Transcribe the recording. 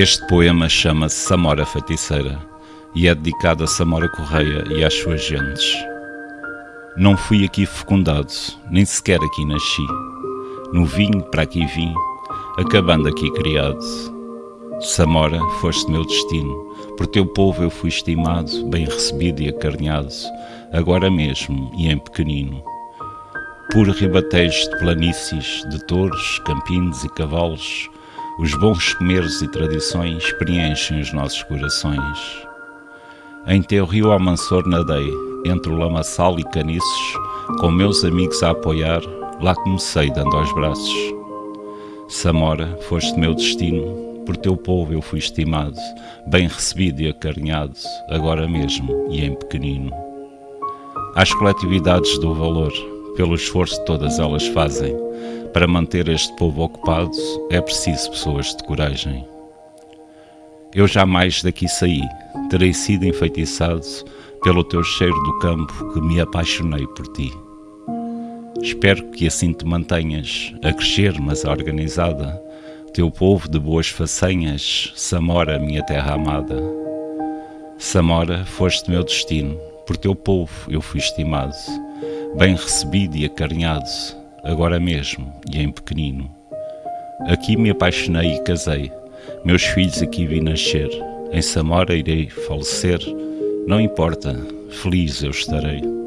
Este poema chama-se Samora Feiticeira e é dedicado a Samora Correia e às suas gentes. Não fui aqui fecundado, nem sequer aqui nasci. No vinho para aqui vim, acabando aqui criado. Samora, foste meu destino, por teu povo eu fui estimado, bem recebido e acarinhado, agora mesmo e em pequenino. Por ribatejos de planícies, de touros, campinos e cavalos, os bons comeres e tradições preenchem os nossos corações. Em teu rio Almansor nadei, entre o lamaçal e caniços, com meus amigos a apoiar, lá comecei dando aos braços. Samora, foste meu destino, por teu povo eu fui estimado, bem recebido e acarinhado, agora mesmo e em pequenino. Às coletividades do valor, pelo esforço que todas elas fazem, para manter este povo ocupado é preciso pessoas de coragem. Eu jamais daqui saí, terei sido enfeitiçado pelo teu cheiro do campo que me apaixonei por ti. Espero que assim te mantenhas, a crescer, mas organizada, teu povo de boas façanhas, Samora, minha terra amada. Samora, foste meu destino, por teu povo eu fui estimado, bem recebido e acarinhado, agora mesmo e em pequenino. Aqui me apaixonei e casei, meus filhos aqui vi nascer, em Samora irei falecer, não importa, feliz eu estarei.